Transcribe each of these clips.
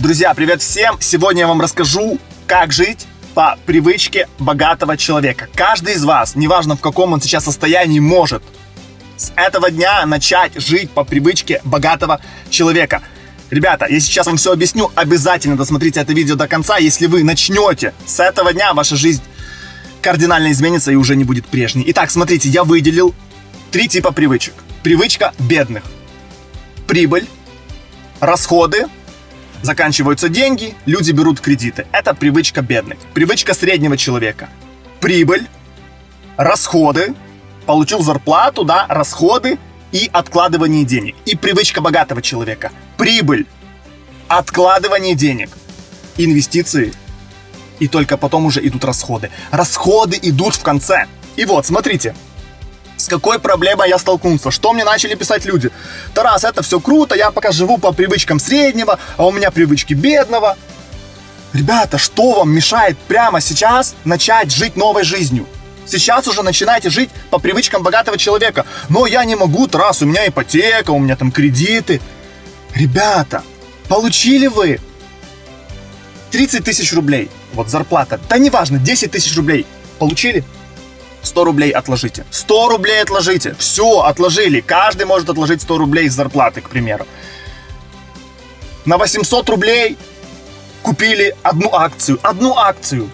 Друзья, привет всем! Сегодня я вам расскажу, как жить по привычке богатого человека. Каждый из вас, неважно в каком он сейчас состоянии, может с этого дня начать жить по привычке богатого человека. Ребята, я сейчас вам все объясню, обязательно досмотрите это видео до конца. Если вы начнете с этого дня, ваша жизнь кардинально изменится и уже не будет прежней. Итак, смотрите, я выделил три типа привычек. Привычка бедных. Прибыль, расходы, заканчиваются деньги, люди берут кредиты. Это привычка бедных. Привычка среднего человека. Прибыль, расходы, получил зарплату, да, расходы и откладывание денег. И привычка богатого человека. Прибыль, откладывание денег, инвестиции и только потом уже идут расходы. Расходы идут в конце. И вот, смотрите, какой проблемой я столкнулся? Что мне начали писать люди? Тарас, это все круто, я пока живу по привычкам среднего, а у меня привычки бедного. Ребята, что вам мешает прямо сейчас начать жить новой жизнью? Сейчас уже начинаете жить по привычкам богатого человека. Но я не могу, Тарас, у меня ипотека, у меня там кредиты. Ребята, получили вы 30 тысяч рублей, вот зарплата, да неважно, 10 тысяч рублей получили? 100 рублей отложите. 100 рублей отложите. Все, отложили. Каждый может отложить 100 рублей из зарплаты, к примеру. На 800 рублей купили одну акцию. Одну акцию.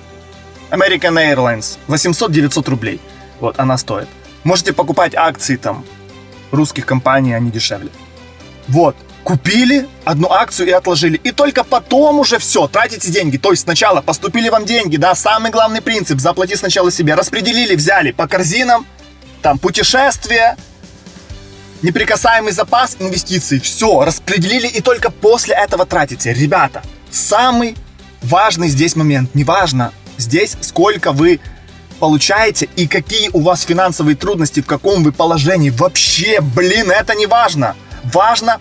American Airlines. 800-900 рублей. Вот, она стоит. Можете покупать акции там русских компаний, они дешевле. Вот купили одну акцию и отложили. И только потом уже все, тратите деньги. То есть сначала поступили вам деньги, да, самый главный принцип, заплати сначала себе. Распределили, взяли по корзинам, там путешествия, неприкасаемый запас инвестиций. Все, распределили и только после этого тратите. Ребята, самый важный здесь момент, неважно здесь сколько вы получаете и какие у вас финансовые трудности, в каком вы положении. Вообще, блин, это не важно. Важно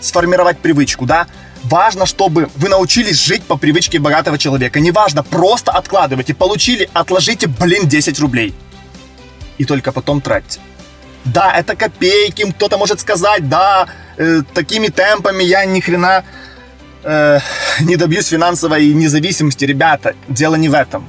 сформировать привычку, да? Важно, чтобы вы научились жить по привычке богатого человека. Неважно, просто откладывайте. Получили, отложите, блин, 10 рублей. И только потом тратьте. Да, это копейки, кто-то может сказать, да, э, такими темпами я ни хрена э, не добьюсь финансовой независимости. Ребята, дело не в этом.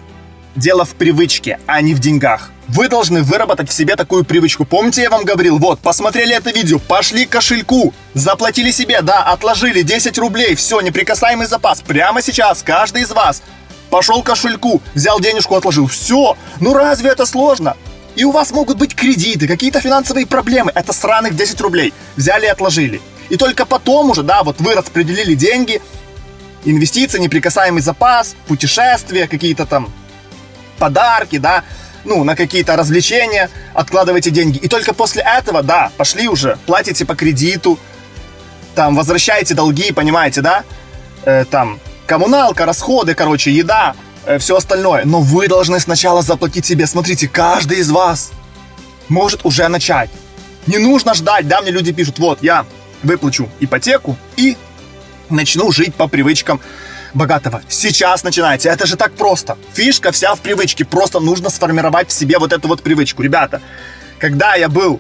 Дело в привычке, а не в деньгах. Вы должны выработать в себе такую привычку. Помните, я вам говорил, вот, посмотрели это видео, пошли к кошельку, заплатили себе, да, отложили 10 рублей, все, неприкасаемый запас. Прямо сейчас каждый из вас пошел к кошельку, взял денежку, отложил. Все, ну разве это сложно? И у вас могут быть кредиты, какие-то финансовые проблемы. Это сраных 10 рублей. Взяли и отложили. И только потом уже, да, вот вы распределили деньги, инвестиции, неприкасаемый запас, путешествия, какие-то там подарки, да, ну, на какие-то развлечения, откладывайте деньги. И только после этого, да, пошли уже, платите по кредиту, там, возвращаете долги, понимаете, да? Э, там, коммуналка, расходы, короче, еда, э, все остальное. Но вы должны сначала заплатить себе. Смотрите, каждый из вас может уже начать. Не нужно ждать, да, мне люди пишут, вот, я выплачу ипотеку и начну жить по привычкам богатого. Сейчас начинайте. Это же так просто. Фишка вся в привычке. Просто нужно сформировать в себе вот эту вот привычку. Ребята, когда я был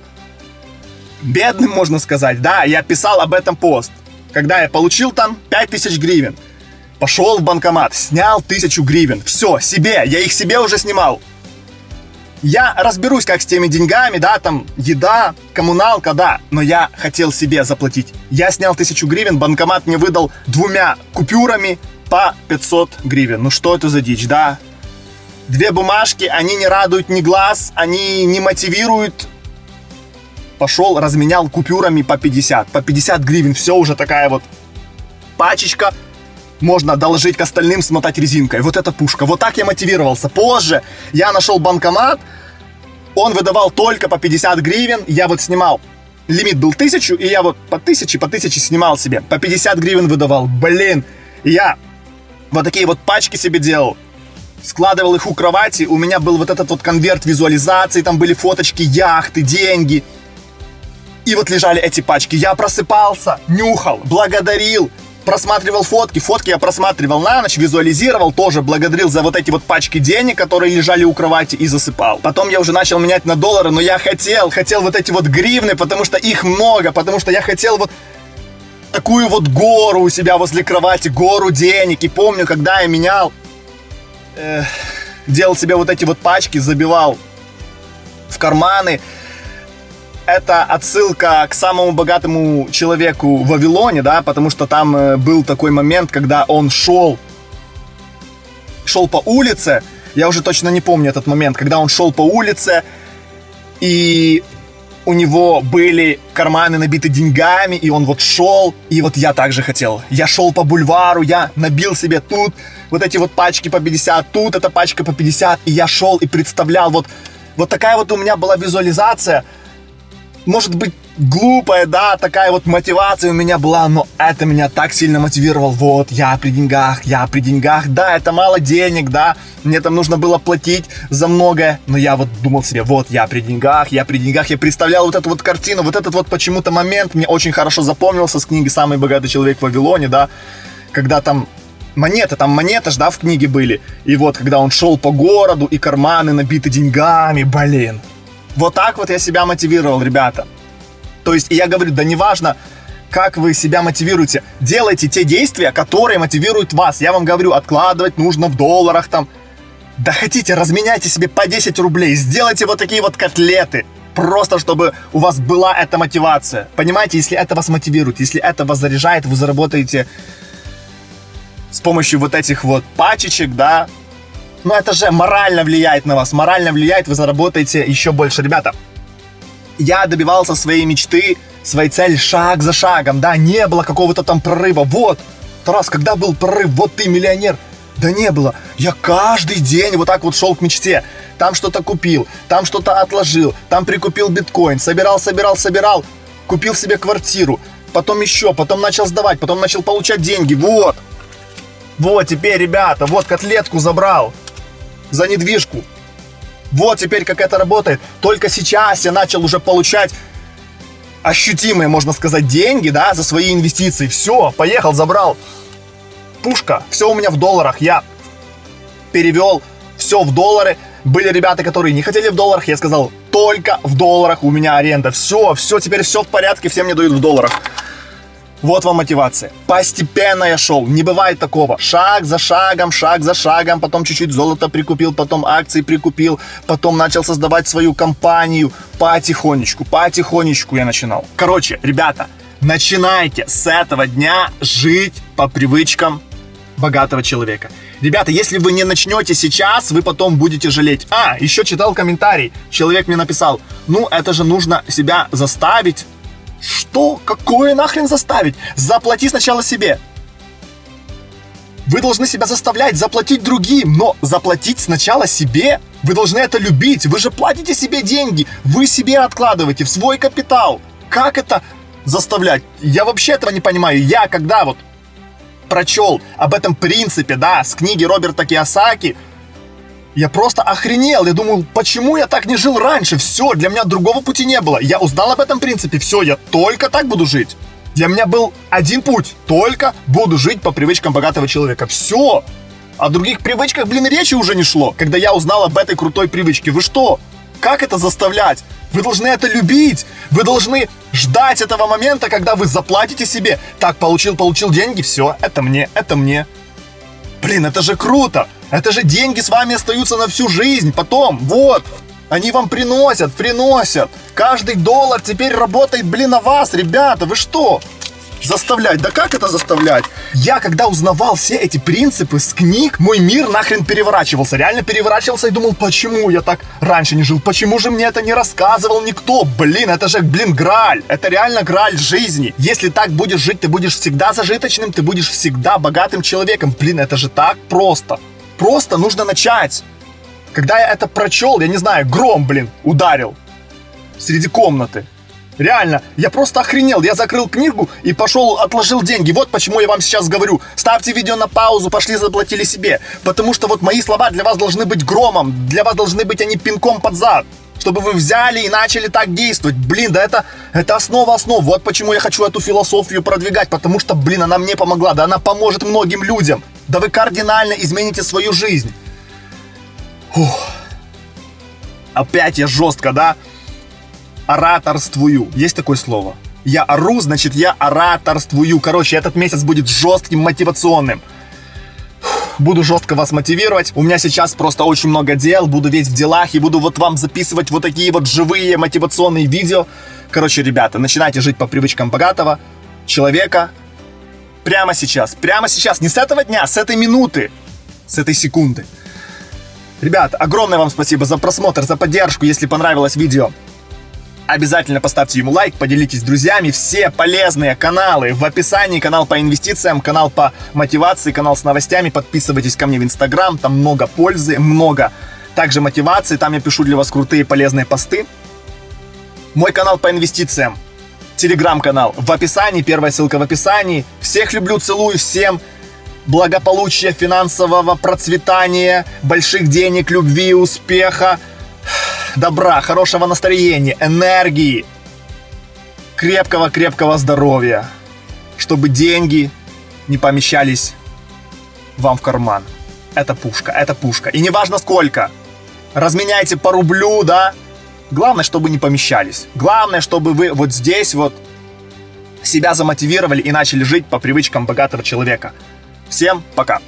бедным, можно сказать, да, я писал об этом пост. Когда я получил там 5000 гривен, пошел в банкомат, снял 1000 гривен. Все, себе, я их себе уже снимал. Я разберусь, как с теми деньгами, да, там, еда, коммуналка, да, но я хотел себе заплатить. Я снял тысячу гривен, банкомат мне выдал двумя купюрами, по 500 гривен. Ну что это за дичь, да? Две бумажки, они не радуют ни глаз, они не мотивируют. Пошел, разменял купюрами по 50. По 50 гривен, все уже такая вот пачечка. Можно доложить к остальным, смотать резинкой. Вот эта пушка. Вот так я мотивировался. Позже я нашел банкомат, он выдавал только по 50 гривен. Я вот снимал лимит был 1000, и я вот по 1000, по 1000 снимал себе. По 50 гривен выдавал. Блин, я вот такие вот пачки себе делал. Складывал их у кровати, у меня был вот этот вот конверт визуализации, там были фоточки яхты, деньги. И вот лежали эти пачки. Я просыпался, нюхал, благодарил, просматривал фотки. Фотки я просматривал на ночь, визуализировал, тоже благодарил за вот эти вот пачки денег, которые лежали у кровати и засыпал. Потом я уже начал менять на доллары, но я хотел, хотел вот эти вот гривны, потому что их много, потому что я хотел вот такую вот гору у себя возле кровати, гору денег. И помню, когда я менял, э, делал себе вот эти вот пачки, забивал в карманы. Это отсылка к самому богатому человеку в Вавилоне, да, потому что там э, был такой момент, когда он шел, шел по улице, я уже точно не помню этот момент, когда он шел по улице, и у него были карманы набиты деньгами, и он вот шел, и вот я также хотел. Я шел по бульвару, я набил себе тут вот эти вот пачки по 50, тут эта пачка по 50, и я шел и представлял, вот, вот такая вот у меня была визуализация – может быть, глупая, да, такая вот мотивация у меня была, но это меня так сильно мотивировал. Вот, я при деньгах, я при деньгах, да, это мало денег, да, мне там нужно было платить за многое, но я вот думал себе, вот, я при деньгах, я при деньгах, я представлял вот эту вот картину, вот этот вот почему-то момент мне очень хорошо запомнился с книги «Самый богатый человек в Вавилоне», да, когда там монеты, там монеты ж, да, в книге были. И вот, когда он шел по городу, и карманы набиты деньгами, блин, вот так вот я себя мотивировал, ребята. То есть, я говорю, да неважно, как вы себя мотивируете. Делайте те действия, которые мотивируют вас. Я вам говорю, откладывать нужно в долларах там. Да хотите, разменяйте себе по 10 рублей, сделайте вот такие вот котлеты. Просто чтобы у вас была эта мотивация. Понимаете, если это вас мотивирует, если это вас заряжает, вы заработаете с помощью вот этих вот пачечек, да, но это же морально влияет на вас, морально влияет, вы заработаете еще больше. Ребята, я добивался своей мечты, своей цели шаг за шагом, да, не было какого-то там прорыва. Вот, Тарас, когда был прорыв, вот ты миллионер. Да не было. Я каждый день вот так вот шел к мечте. Там что-то купил, там что-то отложил, там прикупил биткоин, собирал, собирал, собирал, купил себе квартиру, потом еще, потом начал сдавать, потом начал получать деньги. Вот. Вот теперь, ребята, вот котлетку забрал за недвижку. Вот теперь как это работает. Только сейчас я начал уже получать ощутимые, можно сказать, деньги, да, за свои инвестиции. Все, поехал, забрал. Пушка, все у меня в долларах. Я перевел все в доллары. Были ребята, которые не хотели в долларах. Я сказал, только в долларах у меня аренда. Все, все, теперь все в порядке, все мне дают в долларах. Вот вам мотивация. Постепенно я шел. Не бывает такого. Шаг за шагом, шаг за шагом. Потом чуть-чуть золота прикупил, потом акции прикупил. Потом начал создавать свою компанию. Потихонечку, потихонечку я начинал. Короче, ребята, начинайте с этого дня жить по привычкам богатого человека. Ребята, если вы не начнете сейчас, вы потом будете жалеть. А, еще читал комментарий. Человек мне написал, ну это же нужно себя заставить что? Какое нахрен заставить? Заплати сначала себе. Вы должны себя заставлять заплатить другим, но заплатить сначала себе. Вы должны это любить. Вы же платите себе деньги. Вы себе откладываете в свой капитал. Как это заставлять? Я вообще этого не понимаю. Я когда вот прочел об этом принципе, да, с книги Роберта Киосаки, я просто охренел. Я думаю, почему я так не жил раньше? Все, для меня другого пути не было. Я узнал об этом принципе. Все, я только так буду жить. Для меня был один путь. Только буду жить по привычкам богатого человека. Все. О других привычках, блин, речи уже не шло, когда я узнал об этой крутой привычке. Вы что? Как это заставлять? Вы должны это любить. Вы должны ждать этого момента, когда вы заплатите себе. Так, получил, получил деньги, все, это мне, это мне. Блин, это же круто! Это же деньги с вами остаются на всю жизнь. Потом, вот, они вам приносят, приносят. Каждый доллар теперь работает, блин, на вас, ребята. Вы что? Заставлять? Да как это заставлять? Я, когда узнавал все эти принципы с книг, мой мир нахрен переворачивался. Реально переворачивался и думал, почему я так раньше не жил? Почему же мне это не рассказывал никто? Блин, это же, блин, граль. Это реально граль жизни. Если так будешь жить, ты будешь всегда зажиточным, ты будешь всегда богатым человеком. Блин, это же так просто. Просто нужно начать. Когда я это прочел, я не знаю, гром, блин, ударил среди комнаты. Реально, я просто охренел. Я закрыл книгу и пошел, отложил деньги. Вот почему я вам сейчас говорю. Ставьте видео на паузу, пошли заплатили себе. Потому что вот мои слова для вас должны быть громом. Для вас должны быть они пинком под зад. Чтобы вы взяли и начали так действовать. Блин, да это, это основа основ. Вот почему я хочу эту философию продвигать. Потому что, блин, она мне помогла. Да она поможет многим людям. Да вы кардинально измените свою жизнь. Фух. Опять я жестко, да? Ораторствую. Есть такое слово? я ору, значит я ораторствую. Короче, этот месяц будет жестким, мотивационным. Буду жестко вас мотивировать. У меня сейчас просто очень много дел, буду весь в делах и буду вот вам записывать вот такие вот живые мотивационные видео. Короче, ребята, начинайте жить по привычкам богатого человека прямо сейчас. Прямо сейчас, не с этого дня, с этой минуты, с этой секунды. Ребят, огромное вам спасибо за просмотр, за поддержку. Если понравилось видео, обязательно поставьте ему лайк, поделитесь с друзьями. Все полезные каналы в описании. Канал по инвестициям, канал по мотивации, канал с новостями. Подписывайтесь ко мне в Инстаграм, там много пользы, много также мотивации. Там я пишу для вас крутые полезные посты. Мой канал по инвестициям, телеграм-канал в описании, первая ссылка в описании. Всех люблю, целую, всем благополучия, финансового процветания, больших денег, любви, успеха, добра, хорошего настроения, энергии, крепкого-крепкого здоровья, чтобы деньги не помещались вам в карман. Это пушка, это пушка. И неважно сколько. Разменяйте по рублю, да? Главное, чтобы не помещались. Главное, чтобы вы вот здесь вот себя замотивировали и начали жить по привычкам богатого человека. Всем пока!